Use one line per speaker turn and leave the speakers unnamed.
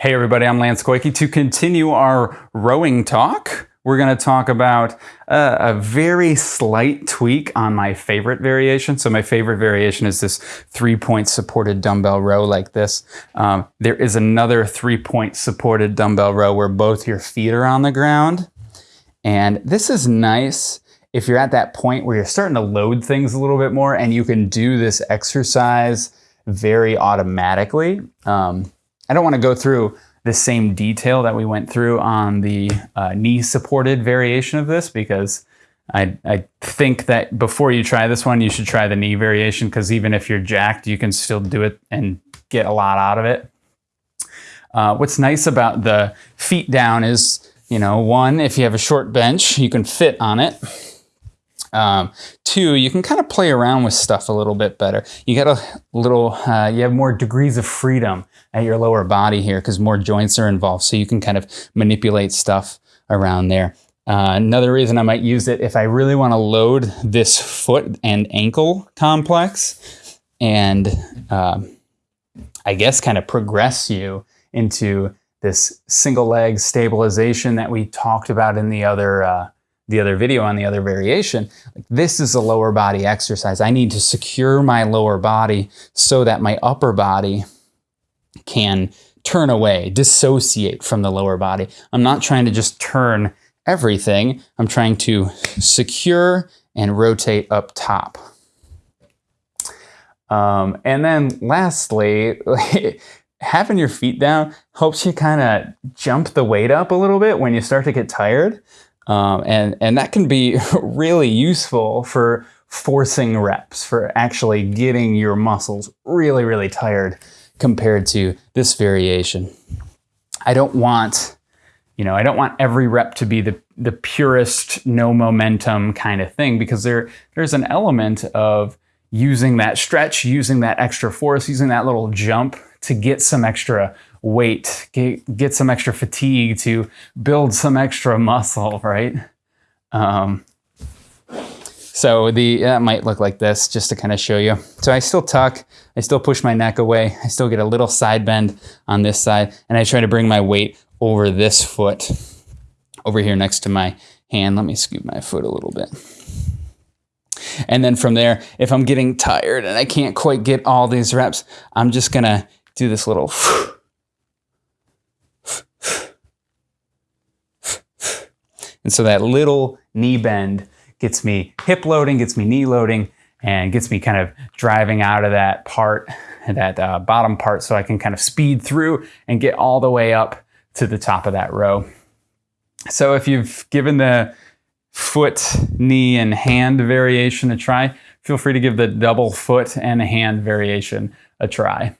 Hey everybody, I'm Lance Goyke. To continue our rowing talk, we're going to talk about uh, a very slight tweak on my favorite variation. So my favorite variation is this three-point supported dumbbell row like this. Um, there is another three-point supported dumbbell row where both your feet are on the ground. And this is nice if you're at that point where you're starting to load things a little bit more and you can do this exercise very automatically. Um, I don't want to go through the same detail that we went through on the uh, knee supported variation of this because I, I think that before you try this one, you should try the knee variation because even if you're jacked, you can still do it and get a lot out of it. Uh, what's nice about the feet down is, you know, one, if you have a short bench, you can fit on it. Um, two, you can kind of play around with stuff a little bit better. You got a little, uh, you have more degrees of freedom at your lower body here because more joints are involved. So you can kind of manipulate stuff around there. Uh, another reason I might use it if I really want to load this foot and ankle complex and uh, I guess kind of progress you into this single leg stabilization that we talked about in the other uh, the other video on the other variation, like this is a lower body exercise. I need to secure my lower body so that my upper body can turn away, dissociate from the lower body. I'm not trying to just turn everything. I'm trying to secure and rotate up top. Um, and then lastly, having your feet down helps you kind of jump the weight up a little bit when you start to get tired. Um, and, and that can be really useful for forcing reps, for actually getting your muscles really, really tired compared to this variation. I don't want, you know, I don't want every rep to be the, the purest, no momentum kind of thing because there, there's an element of using that stretch, using that extra force, using that little jump to get some extra weight, get, get some extra fatigue, to build some extra muscle, right? Um, so the that might look like this just to kind of show you. So I still tuck, I still push my neck away, I still get a little side bend on this side, and I try to bring my weight over this foot, over here next to my hand. Let me scoop my foot a little bit. And then from there, if I'm getting tired and I can't quite get all these reps, I'm just gonna do this little And so that little knee bend gets me hip loading, gets me knee loading, and gets me kind of driving out of that part, that uh, bottom part, so I can kind of speed through and get all the way up to the top of that row. So if you've given the foot, knee, and hand variation a try, feel free to give the double foot and hand variation a try.